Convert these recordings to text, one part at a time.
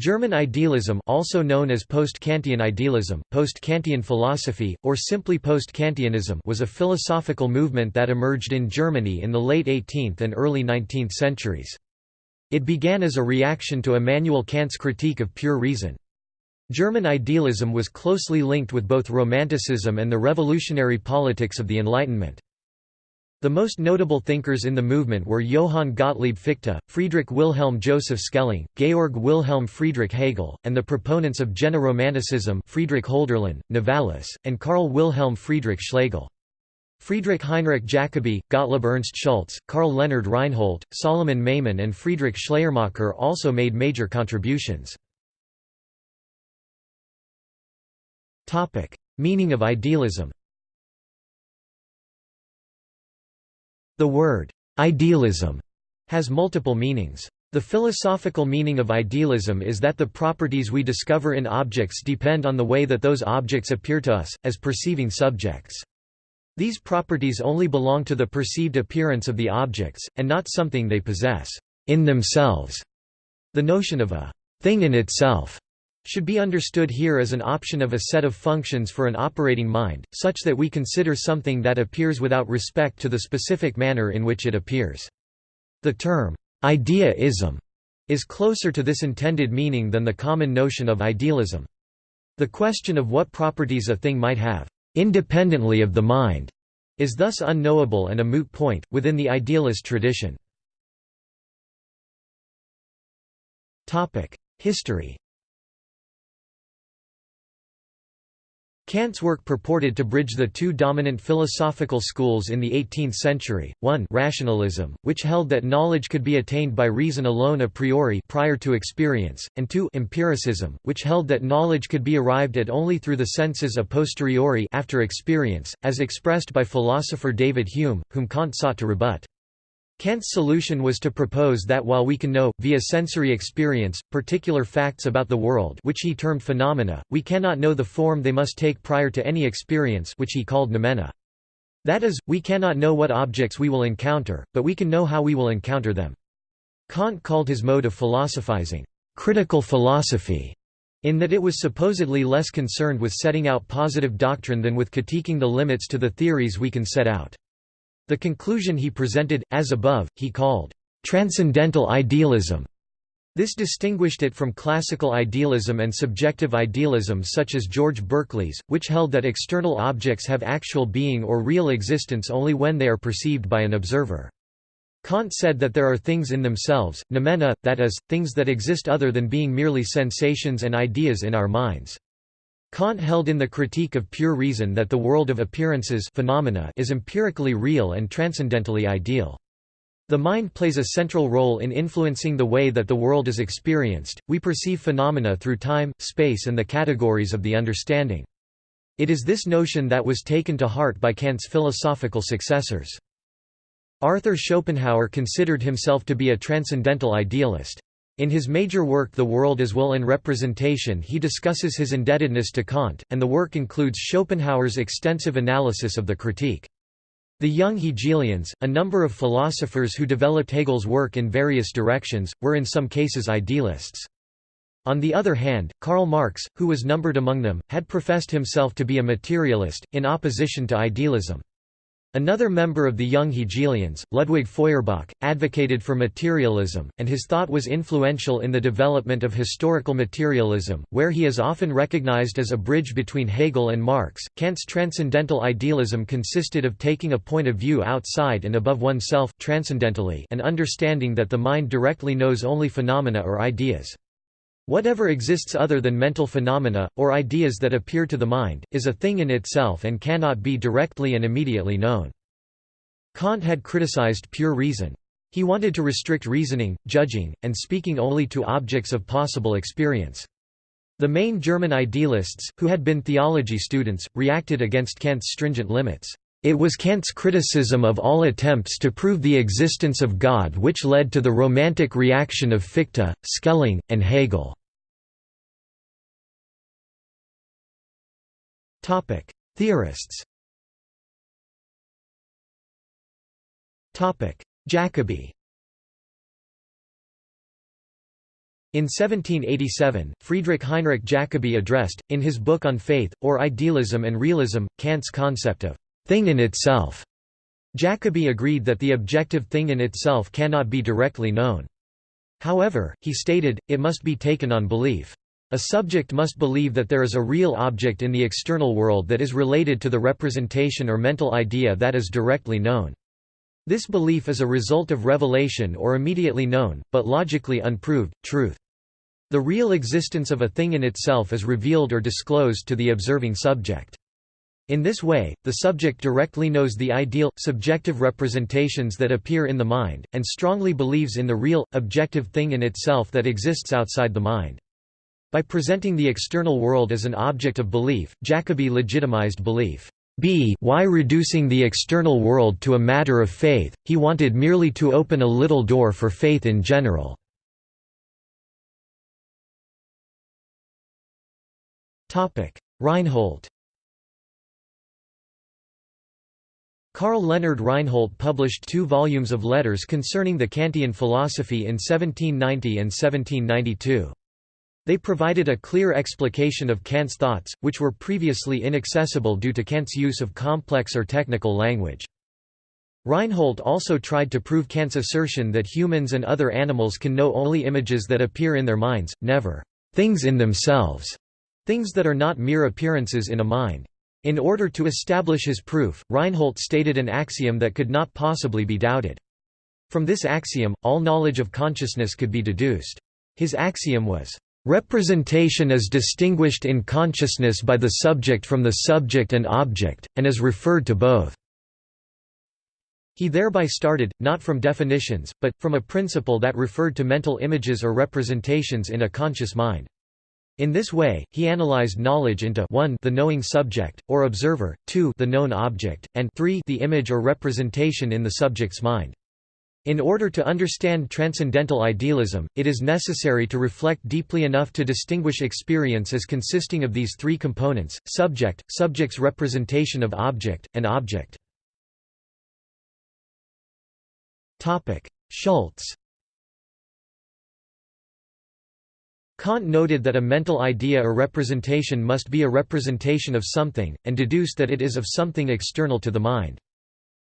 German idealism also known as post-Kantian idealism, post-Kantian philosophy, or simply post-Kantianism was a philosophical movement that emerged in Germany in the late 18th and early 19th centuries. It began as a reaction to Immanuel Kant's critique of pure reason. German idealism was closely linked with both Romanticism and the revolutionary politics of the Enlightenment. The most notable thinkers in the movement were Johann Gottlieb Fichte, Friedrich Wilhelm Joseph Schelling, Georg Wilhelm Friedrich Hegel, and the proponents of Jena-Romanticism Friedrich Hölderlin, Novalis, and Karl Wilhelm Friedrich Schlegel. Friedrich Heinrich Jacobi, Gottlob Ernst Schulze, Karl Leonhard Reinhold, Solomon Maimon and Friedrich Schleiermacher also made major contributions. Meaning of idealism The word, idealism, has multiple meanings. The philosophical meaning of idealism is that the properties we discover in objects depend on the way that those objects appear to us, as perceiving subjects. These properties only belong to the perceived appearance of the objects, and not something they possess in themselves. The notion of a thing in itself should be understood here as an option of a set of functions for an operating mind, such that we consider something that appears without respect to the specific manner in which it appears. The term, idea-ism, is closer to this intended meaning than the common notion of idealism. The question of what properties a thing might have, independently of the mind, is thus unknowable and a moot point, within the idealist tradition. History Kant's work purported to bridge the two dominant philosophical schools in the 18th century, one rationalism, which held that knowledge could be attained by reason alone a priori prior to experience, and two empiricism, which held that knowledge could be arrived at only through the senses a posteriori after experience, as expressed by philosopher David Hume, whom Kant sought to rebut. Kant's solution was to propose that while we can know, via sensory experience, particular facts about the world which he termed phenomena, we cannot know the form they must take prior to any experience which he called noumena. That is, we cannot know what objects we will encounter, but we can know how we will encounter them. Kant called his mode of philosophizing, "...critical philosophy", in that it was supposedly less concerned with setting out positive doctrine than with critiquing the limits to the theories we can set out. The conclusion he presented, as above, he called, "...transcendental idealism". This distinguished it from classical idealism and subjective idealism such as George Berkeley's, which held that external objects have actual being or real existence only when they are perceived by an observer. Kant said that there are things in themselves, noumena, that is, things that exist other than being merely sensations and ideas in our minds. Kant held in the Critique of Pure Reason that the world of appearances phenomena is empirically real and transcendentally ideal. The mind plays a central role in influencing the way that the world is experienced. We perceive phenomena through time, space, and the categories of the understanding. It is this notion that was taken to heart by Kant's philosophical successors. Arthur Schopenhauer considered himself to be a transcendental idealist. In his major work The World as Will and Representation he discusses his indebtedness to Kant, and the work includes Schopenhauer's extensive analysis of the critique. The young Hegelians, a number of philosophers who developed Hegel's work in various directions, were in some cases idealists. On the other hand, Karl Marx, who was numbered among them, had professed himself to be a materialist, in opposition to idealism. Another member of the young Hegelians, Ludwig Feuerbach, advocated for materialism, and his thought was influential in the development of historical materialism, where he is often recognized as a bridge between Hegel and Marx. Kant's transcendental idealism consisted of taking a point of view outside and above oneself transcendentally and understanding that the mind directly knows only phenomena or ideas. Whatever exists other than mental phenomena, or ideas that appear to the mind, is a thing in itself and cannot be directly and immediately known. Kant had criticized pure reason. He wanted to restrict reasoning, judging, and speaking only to objects of possible experience. The main German idealists, who had been theology students, reacted against Kant's stringent limits. It was Kant's criticism of all attempts to prove the existence of God which led to the Romantic reaction of Fichte, Schelling, and Hegel. Theorists. Jacobi. In 1787, Friedrich Heinrich Jacobi addressed, in his book on faith, or idealism and realism, Kant's concept of «thing in itself». Jacobi agreed that the objective thing in itself cannot be directly known. However, he stated, it must be taken on belief. A subject must believe that there is a real object in the external world that is related to the representation or mental idea that is directly known. This belief is a result of revelation or immediately known, but logically unproved, truth. The real existence of a thing in itself is revealed or disclosed to the observing subject. In this way, the subject directly knows the ideal, subjective representations that appear in the mind, and strongly believes in the real, objective thing in itself that exists outside the mind. By presenting the external world as an object of belief, Jacobi legitimized belief. B why reducing the external world to a matter of faith, he wanted merely to open a little door for faith in general. Reinhold Karl Leonhard Reinhold published two volumes of letters concerning the Kantian philosophy in 1790 and 1792. They provided a clear explication of Kant's thoughts, which were previously inaccessible due to Kant's use of complex or technical language. Reinhold also tried to prove Kant's assertion that humans and other animals can know only images that appear in their minds, never things in themselves, things that are not mere appearances in a mind. In order to establish his proof, Reinhold stated an axiom that could not possibly be doubted. From this axiom, all knowledge of consciousness could be deduced. His axiom was, Representation is distinguished in consciousness by the subject from the subject and object, and is referred to both. He thereby started, not from definitions, but, from a principle that referred to mental images or representations in a conscious mind. In this way, he analyzed knowledge into 1 the knowing subject, or observer, 2 the known object, and 3 the image or representation in the subject's mind. In order to understand transcendental idealism, it is necessary to reflect deeply enough to distinguish experience as consisting of these three components, subject, subject's representation of object, and object. Schulze Kant noted that a mental idea or representation must be a representation of something, and deduced that it is of something external to the mind.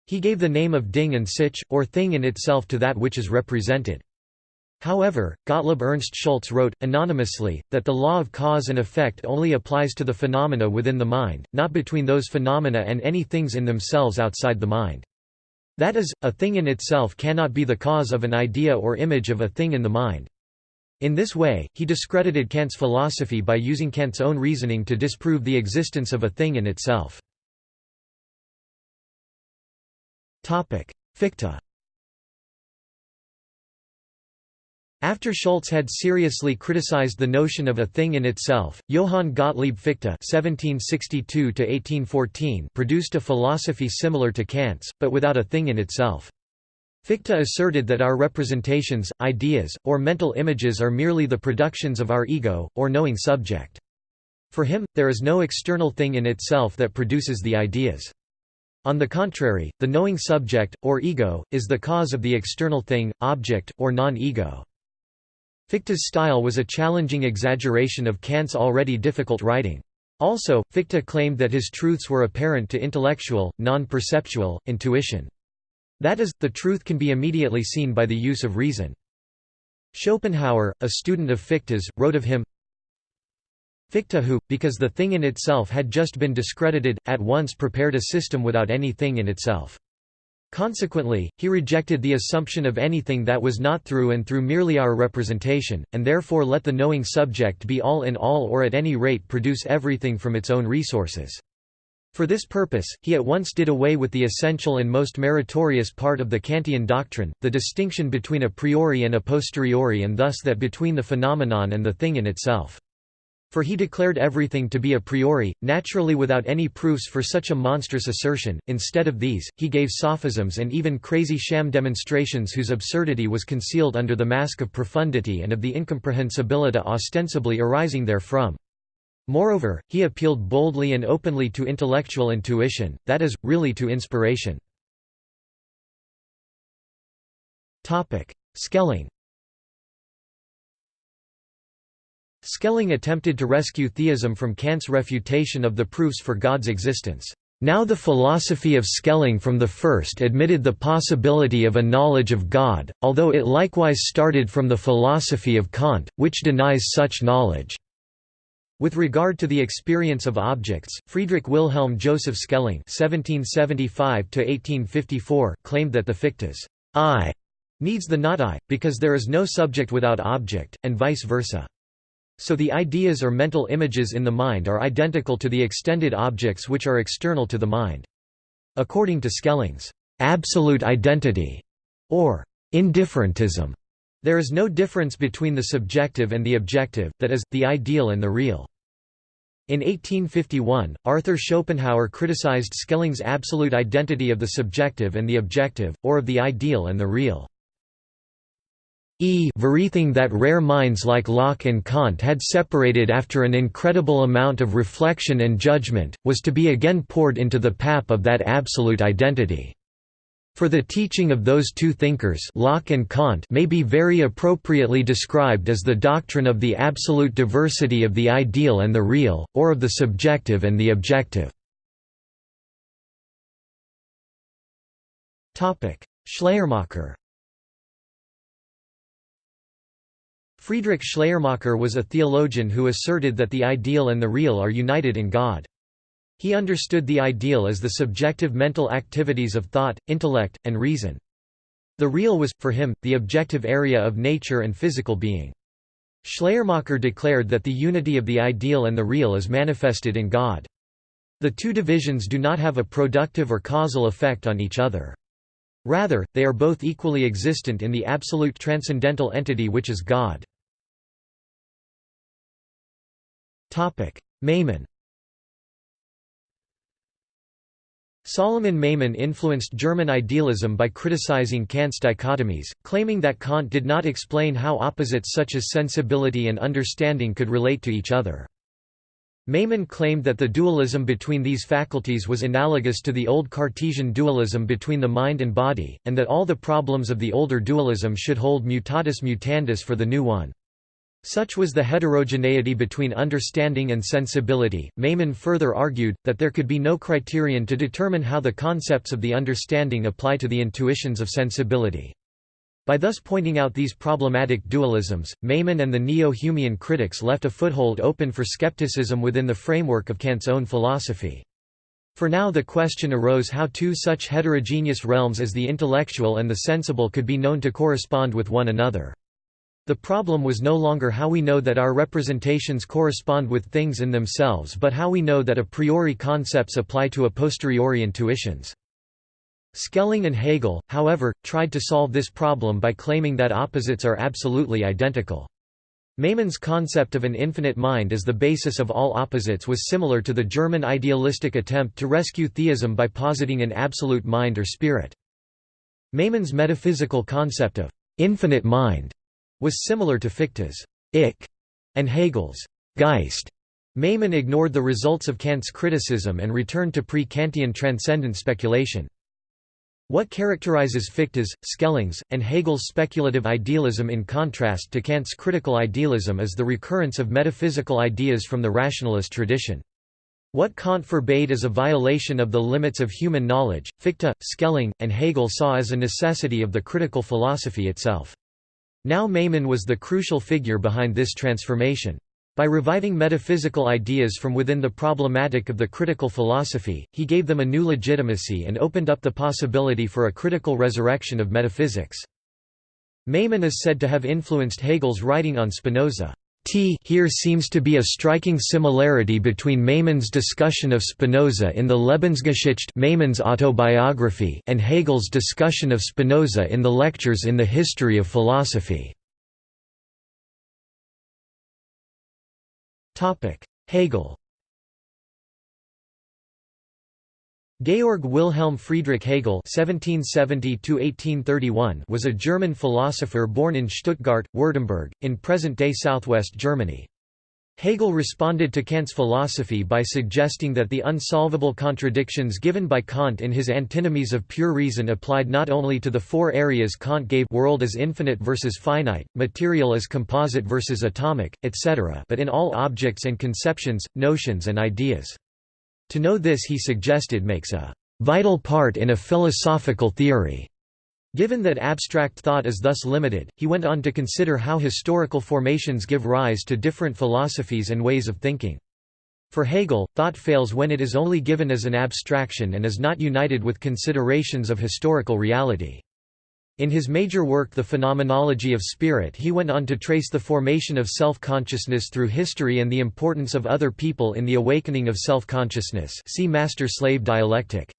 He gave the name of Ding an sich, or thing in itself to that which is represented. However, Gottlob Ernst Schulze wrote, anonymously, that the law of cause and effect only applies to the phenomena within the mind, not between those phenomena and any things in themselves outside the mind. That is, a thing in itself cannot be the cause of an idea or image of a thing in the mind. In this way, he discredited Kant's philosophy by using Kant's own reasoning to disprove the existence of a thing in itself. Fichte After Schulze had seriously criticized the notion of a thing in itself, Johann Gottlieb Fichte (1762–1814) produced a philosophy similar to Kant's, but without a thing in itself. Fichte asserted that our representations, ideas, or mental images are merely the productions of our ego, or knowing subject. For him, there is no external thing in itself that produces the ideas. On the contrary, the knowing subject, or ego, is the cause of the external thing, object, or non-ego. Fichte's style was a challenging exaggeration of Kant's already difficult writing. Also, Fichte claimed that his truths were apparent to intellectual, non-perceptual, intuition. That is, the truth can be immediately seen by the use of reason. Schopenhauer, a student of Fichte's, wrote of him, Fichte who, because the thing in itself had just been discredited, at once prepared a system without any thing in itself. Consequently, he rejected the assumption of anything that was not through and through merely our representation, and therefore let the knowing subject be all in all or at any rate produce everything from its own resources. For this purpose, he at once did away with the essential and most meritorious part of the Kantian doctrine, the distinction between a priori and a posteriori and thus that between the phenomenon and the thing in itself. For he declared everything to be a priori, naturally without any proofs for such a monstrous assertion. Instead of these, he gave sophisms and even crazy sham demonstrations whose absurdity was concealed under the mask of profundity and of the incomprehensibility ostensibly arising therefrom. Moreover, he appealed boldly and openly to intellectual intuition, that is, really to inspiration. Schelling Schelling attempted to rescue theism from Kant's refutation of the proofs for God's existence. Now the philosophy of Schelling from the first admitted the possibility of a knowledge of God, although it likewise started from the philosophy of Kant, which denies such knowledge. With regard to the experience of objects, Friedrich Wilhelm Joseph Schelling (1775–1854) claimed that the Fichte's I needs the not I, because there is no subject without object, and vice versa. So the ideas or mental images in the mind are identical to the extended objects which are external to the mind. According to Schelling's absolute identity, or indifferentism, there is no difference between the subjective and the objective, that is, the ideal and the real. In 1851, Arthur Schopenhauer criticized Schelling's absolute identity of the subjective and the objective, or of the ideal and the real. E everything that rare minds like Locke and Kant had separated after an incredible amount of reflection and judgment, was to be again poured into the pap of that absolute identity. For the teaching of those two thinkers Locke and Kant may be very appropriately described as the doctrine of the absolute diversity of the ideal and the real, or of the subjective and the objective. Schleiermacher Friedrich Schleiermacher was a theologian who asserted that the ideal and the real are united in God. He understood the ideal as the subjective mental activities of thought, intellect, and reason. The real was, for him, the objective area of nature and physical being. Schleiermacher declared that the unity of the ideal and the real is manifested in God. The two divisions do not have a productive or causal effect on each other. Rather, they are both equally existent in the absolute transcendental entity which is God. Maimon Solomon Maimon influenced German idealism by criticizing Kant's dichotomies, claiming that Kant did not explain how opposites such as sensibility and understanding could relate to each other. Maimon claimed that the dualism between these faculties was analogous to the old Cartesian dualism between the mind and body, and that all the problems of the older dualism should hold mutatis mutandis for the new one. Such was the heterogeneity between understanding and sensibility. Maimon further argued, that there could be no criterion to determine how the concepts of the understanding apply to the intuitions of sensibility. By thus pointing out these problematic dualisms, Maimon and the neo-Humean critics left a foothold open for skepticism within the framework of Kant's own philosophy. For now the question arose how two such heterogeneous realms as the intellectual and the sensible could be known to correspond with one another. The problem was no longer how we know that our representations correspond with things in themselves but how we know that a priori concepts apply to a posteriori intuitions. Schelling and Hegel, however, tried to solve this problem by claiming that opposites are absolutely identical. Maimon's concept of an infinite mind as the basis of all opposites was similar to the German idealistic attempt to rescue theism by positing an absolute mind or spirit. Maimon's metaphysical concept of infinite mind was similar to Fichte's Ich and Hegel's Geist. Maimon ignored the results of Kant's criticism and returned to pre-Kantian transcendent speculation. What characterizes Fichte's, Schelling's, and Hegel's speculative idealism in contrast to Kant's critical idealism is the recurrence of metaphysical ideas from the rationalist tradition. What Kant forbade as a violation of the limits of human knowledge, Fichte, Schelling, and Hegel saw as a necessity of the critical philosophy itself. Now Maimon was the crucial figure behind this transformation. By reviving metaphysical ideas from within the problematic of the critical philosophy, he gave them a new legitimacy and opened up the possibility for a critical resurrection of metaphysics. Maimon is said to have influenced Hegel's writing on Spinoza. T here seems to be a striking similarity between Maimon's discussion of Spinoza in the Lebensgeschichte Maimon's autobiography and Hegel's discussion of Spinoza in the Lectures in the History of Philosophy. Hegel Georg Wilhelm Friedrich Hegel (1770–1831) was a German philosopher born in Stuttgart, Württemberg, in present-day southwest Germany. Hegel responded to Kant's philosophy by suggesting that the unsolvable contradictions given by Kant in his Antinomies of Pure Reason applied not only to the four areas Kant gave world as infinite versus finite, material as composite versus atomic, etc. but in all objects and conceptions, notions and ideas. To know this he suggested makes a vital part in a philosophical theory. Given that abstract thought is thus limited, he went on to consider how historical formations give rise to different philosophies and ways of thinking. For Hegel, thought fails when it is only given as an abstraction and is not united with considerations of historical reality. In his major work The Phenomenology of Spirit he went on to trace the formation of self-consciousness through history and the importance of other people in the awakening of self-consciousness see Master-slave dialectic.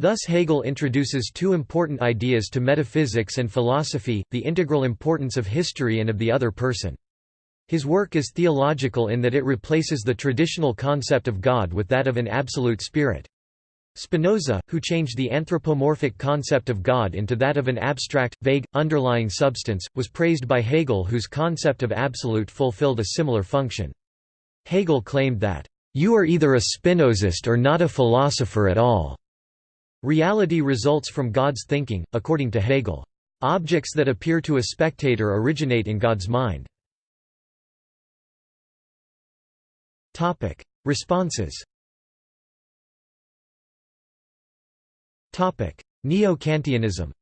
Thus Hegel introduces two important ideas to metaphysics and philosophy, the integral importance of history and of the other person. His work is theological in that it replaces the traditional concept of God with that of an absolute spirit. Spinoza, who changed the anthropomorphic concept of God into that of an abstract, vague, underlying substance, was praised by Hegel whose concept of absolute fulfilled a similar function. Hegel claimed that, "...you are either a Spinozist or not a philosopher at all." Reality results from God's thinking, according to Hegel. Objects that appear to a spectator originate in God's mind. Responses Neo-Kantianism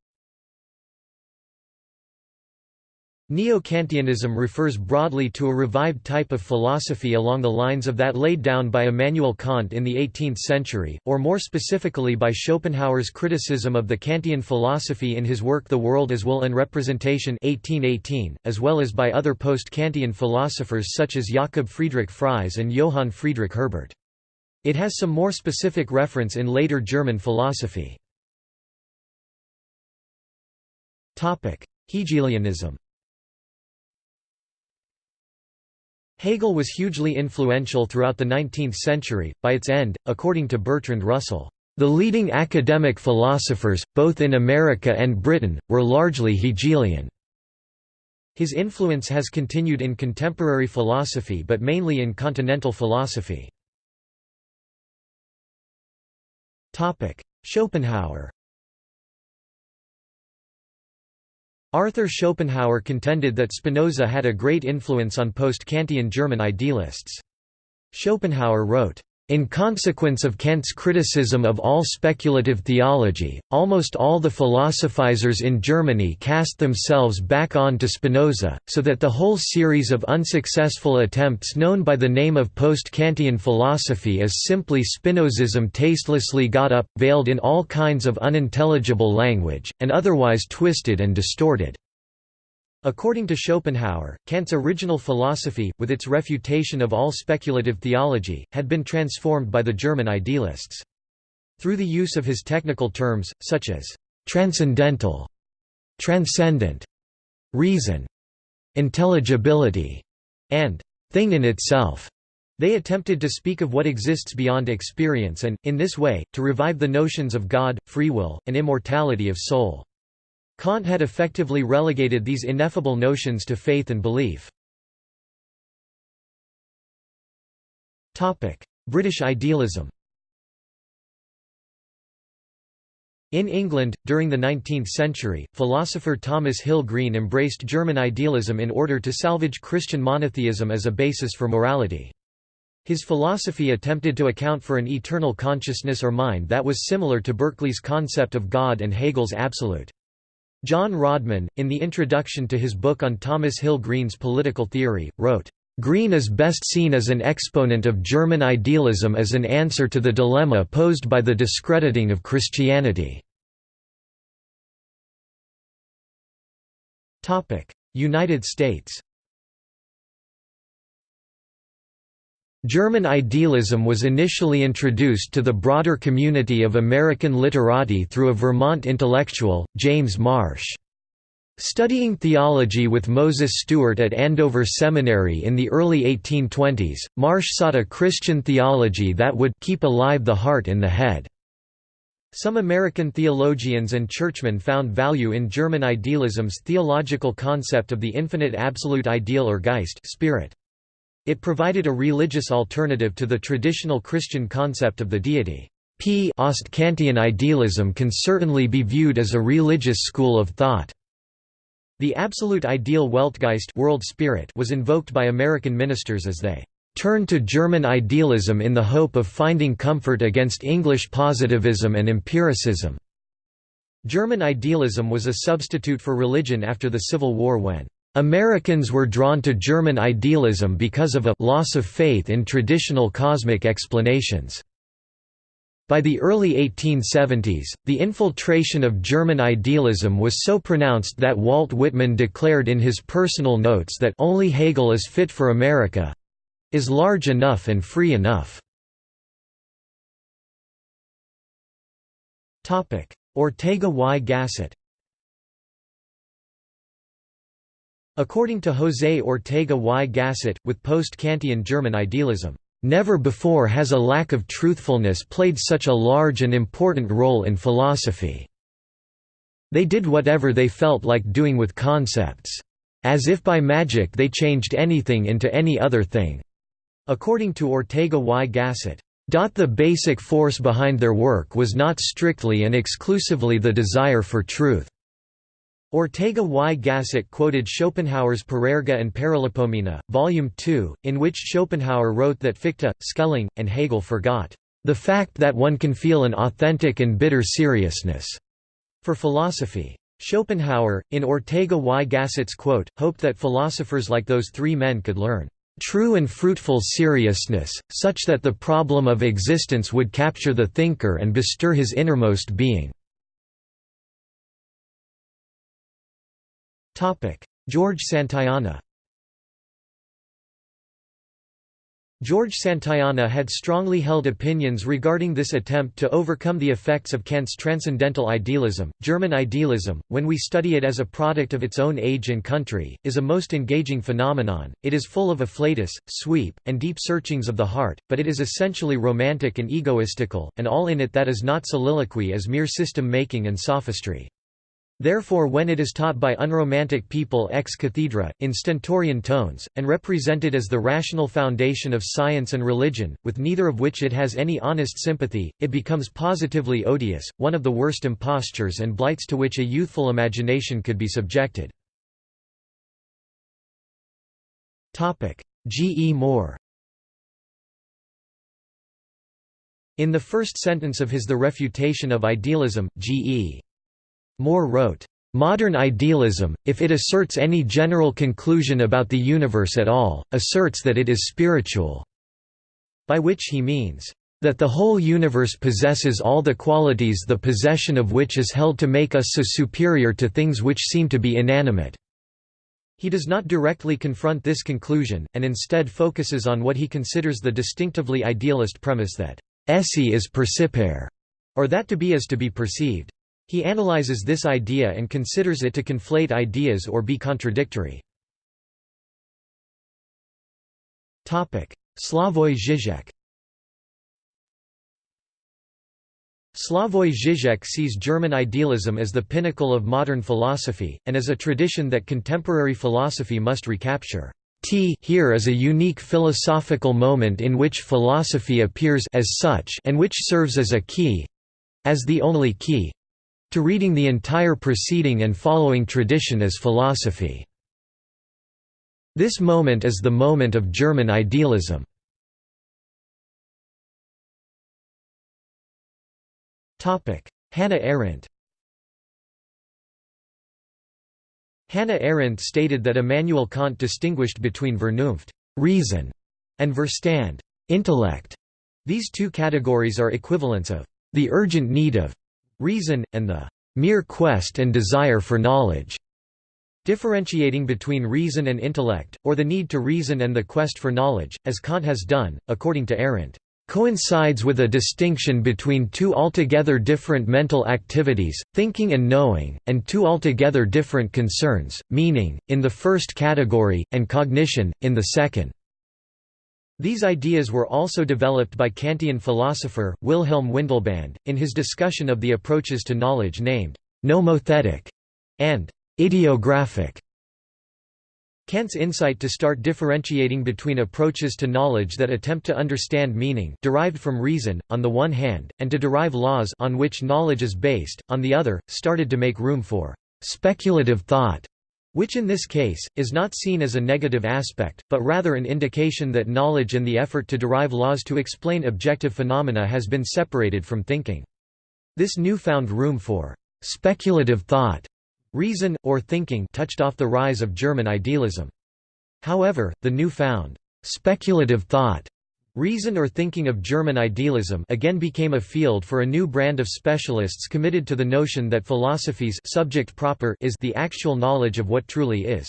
Neo-Kantianism refers broadly to a revived type of philosophy along the lines of that laid down by Immanuel Kant in the 18th century, or more specifically by Schopenhauer's criticism of the Kantian philosophy in his work The World as Will and Representation 1818, as well as by other post-Kantian philosophers such as Jakob Friedrich Fries and Johann Friedrich Herbart. It has some more specific reference in later German philosophy. Hegelianism Hegel was hugely influential throughout the 19th century. By its end, according to Bertrand Russell, the leading academic philosophers, both in America and Britain, were largely Hegelian. His influence has continued in contemporary philosophy but mainly in continental philosophy. Schopenhauer Arthur Schopenhauer contended that Spinoza had a great influence on post-Kantian German idealists. Schopenhauer wrote, in consequence of Kant's criticism of all speculative theology, almost all the philosophizers in Germany cast themselves back on to Spinoza, so that the whole series of unsuccessful attempts known by the name of post-Kantian philosophy as simply Spinozism tastelessly got up, veiled in all kinds of unintelligible language, and otherwise twisted and distorted. According to Schopenhauer, Kant's original philosophy, with its refutation of all speculative theology, had been transformed by the German idealists. Through the use of his technical terms, such as «transcendental», «transcendent», «reason», «intelligibility», and «thing in itself», they attempted to speak of what exists beyond experience and, in this way, to revive the notions of God, free will, and immortality of soul. Kant had effectively relegated these ineffable notions to faith and belief. British idealism In England, during the 19th century, philosopher Thomas Hill Green embraced German idealism in order to salvage Christian monotheism as a basis for morality. His philosophy attempted to account for an eternal consciousness or mind that was similar to Berkeley's concept of God and Hegel's absolute. John Rodman, in the introduction to his book on Thomas Hill Green's political theory, wrote, Green is best seen as an exponent of German idealism as an answer to the dilemma posed by the discrediting of Christianity. United States German idealism was initially introduced to the broader community of American literati through a Vermont intellectual, James Marsh. Studying theology with Moses Stuart at Andover Seminary in the early 1820s, Marsh sought a Christian theology that would keep alive the heart in the head. Some American theologians and churchmen found value in German idealism's theological concept of the infinite absolute ideal or Geist spirit. It provided a religious alternative to the traditional Christian concept of the deity. P. Kantian idealism can certainly be viewed as a religious school of thought. The absolute ideal Weltgeist world spirit was invoked by American ministers as they turned to German idealism in the hope of finding comfort against English positivism and empiricism. German idealism was a substitute for religion after the Civil War when Americans were drawn to German idealism because of a loss of faith in traditional cosmic explanations. By the early 1870s, the infiltration of German idealism was so pronounced that Walt Whitman declared in his personal notes that only Hegel is fit for America is large enough and free enough. Ortega y Gasset According to José Ortega y Gasset, with post-Kantian German idealism, Never before has a lack of truthfulness played such a large and important role in philosophy. They did whatever they felt like doing with concepts. As if by magic they changed anything into any other thing. According to Ortega y Gasset, the basic force behind their work was not strictly and exclusively the desire for truth. Ortega y Gasset quoted Schopenhauer's Parerga and Paralipomena, Volume 2, in which Schopenhauer wrote that Fichte, Schelling, and Hegel forgot the fact that one can feel an authentic and bitter seriousness for philosophy. Schopenhauer, in Ortega y Gasset's quote, hoped that philosophers like those three men could learn true and fruitful seriousness, such that the problem of existence would capture the thinker and bestir his innermost being. George Santayana George Santayana had strongly held opinions regarding this attempt to overcome the effects of Kant's transcendental idealism. German idealism, when we study it as a product of its own age and country, is a most engaging phenomenon. It is full of afflatus, sweep, and deep searchings of the heart, but it is essentially romantic and egoistical, and all in it that is not soliloquy is mere system making and sophistry. Therefore when it is taught by unromantic people ex cathedra, in stentorian tones, and represented as the rational foundation of science and religion, with neither of which it has any honest sympathy, it becomes positively odious, one of the worst impostures and blights to which a youthful imagination could be subjected. G. E. Moore In the first sentence of his The Refutation of Idealism, G. E. Moore wrote, "...modern idealism, if it asserts any general conclusion about the universe at all, asserts that it is spiritual." By which he means, "...that the whole universe possesses all the qualities the possession of which is held to make us so superior to things which seem to be inanimate." He does not directly confront this conclusion, and instead focuses on what he considers the distinctively idealist premise that esse is percipere, or that to be is to be perceived. He analyzes this idea and considers it to conflate ideas or be contradictory. Slavoj Žižek Slavoj Žižek sees German idealism as the pinnacle of modern philosophy, and as a tradition that contemporary philosophy must recapture. T here is a unique philosophical moment in which philosophy appears as such and which serves as a key—as the only key, to reading the entire preceding and following tradition as philosophy. This moment is the moment of German idealism. Hannah Arendt Hannah Arendt stated that Immanuel Kant distinguished between Vernunft reason", and Verstand intellect". These two categories are equivalents of the urgent need of reason, and the mere quest and desire for knowledge, differentiating between reason and intellect, or the need to reason and the quest for knowledge, as Kant has done, according to Arendt, coincides with a distinction between two altogether different mental activities, thinking and knowing, and two altogether different concerns, meaning, in the first category, and cognition, in the second. These ideas were also developed by Kantian philosopher, Wilhelm Windelband, in his discussion of the approaches to knowledge named «nomothetic» and «idiographic». Kant's insight to start differentiating between approaches to knowledge that attempt to understand meaning derived from reason, on the one hand, and to derive laws on which knowledge is based, on the other, started to make room for «speculative thought», which in this case, is not seen as a negative aspect, but rather an indication that knowledge and the effort to derive laws to explain objective phenomena has been separated from thinking. This newfound room for «speculative thought» Reason, or thinking touched off the rise of German idealism. However, the new-found speculative thought Reason or thinking of German idealism again became a field for a new brand of specialists committed to the notion that philosophy's subject proper is the actual knowledge of what truly is.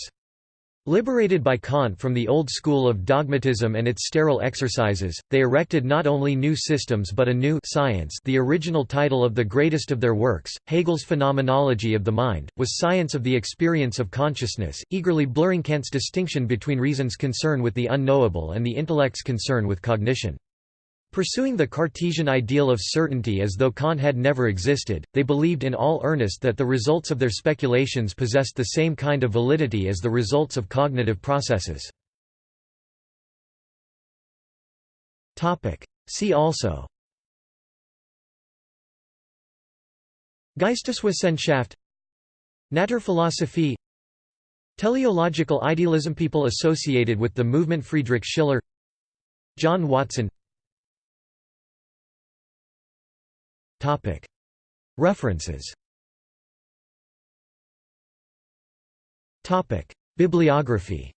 Liberated by Kant from the old school of dogmatism and its sterile exercises, they erected not only new systems but a new science the original title of the greatest of their works, Hegel's Phenomenology of the Mind, was science of the experience of consciousness, eagerly blurring Kant's distinction between reason's concern with the unknowable and the intellect's concern with cognition. Pursuing the Cartesian ideal of certainty as though Kant had never existed, they believed in all earnest that the results of their speculations possessed the same kind of validity as the results of cognitive processes. See also. Geisteswissenschaft. Naturphilosophie Teleological idealism People associated with the movement Friedrich Schiller. John Watson References Bibliography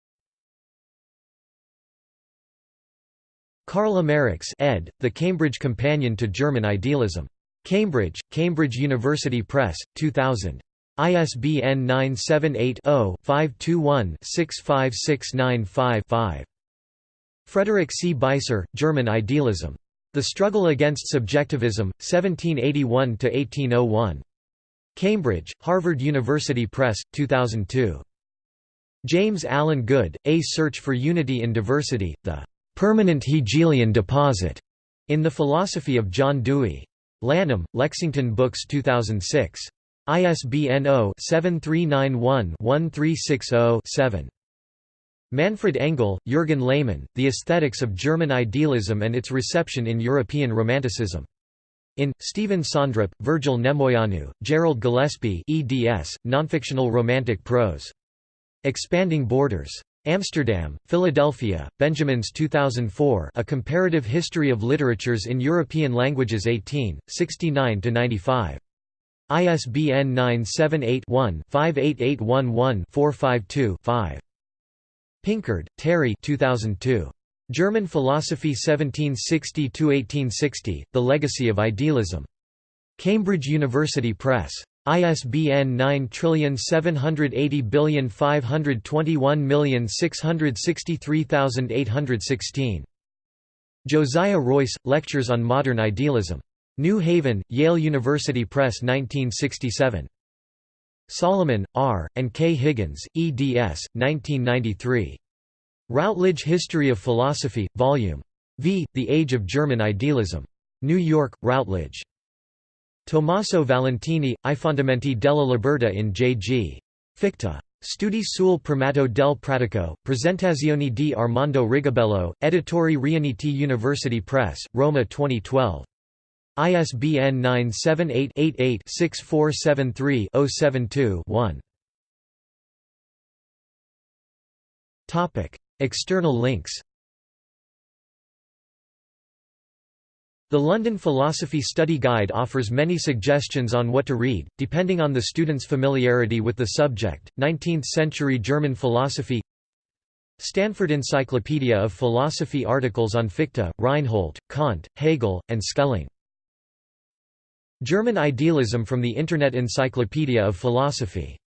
Karl Ameriks ed., The Cambridge Companion to German Idealism. Cambridge, Cambridge University Press, 2000. ISBN 978-0-521-65695-5. Frederick C. Beiser, German Idealism. The Struggle Against Subjectivism, 1781–1801. Cambridge, Harvard University Press, 2002. James Allen Good, A Search for Unity in Diversity, The Permanent Hegelian Deposit, in the Philosophy of John Dewey. Lanham, Lexington Books 2006. ISBN 0-7391-1360-7. Manfred Engel, Jürgen Lehmann, The Aesthetics of German Idealism and Its Reception in European Romanticism. In, Stephen Sondrup, Virgil Nemoianu, Gerald Gillespie eds, Nonfictional Romantic Prose. Expanding Borders. Amsterdam, Philadelphia, Benjamins 2004 A Comparative History of Literatures in European Languages 18, 69–95. ISBN 978 one 58811 452 5 Pinkard, Terry 2002. German Philosophy 1760–1860, The Legacy of Idealism. Cambridge University Press. ISBN 9780521663816. Josiah Royce, Lectures on Modern Idealism. New Haven, Yale University Press 1967. Solomon, R., and K. Higgins, eds. 1993. Routledge History of Philosophy, Vol. V. The Age of German Idealism. New York, Routledge. Tommaso Valentini, I Fondamenti della Libertà in J.G. Fichte. Studi sul primato del pratico, Presentazioni di Armando Rigobello, Editori Riuniti University Press, Roma 2012. ISBN 978-88-6473-072-1. External links The London Philosophy Study Guide offers many suggestions on what to read, depending on the student's familiarity with the subject. 19th-century German philosophy Stanford Encyclopedia of Philosophy articles on Fichte, Reinhold, Kant, Hegel, and Schelling German idealism from the Internet Encyclopedia of Philosophy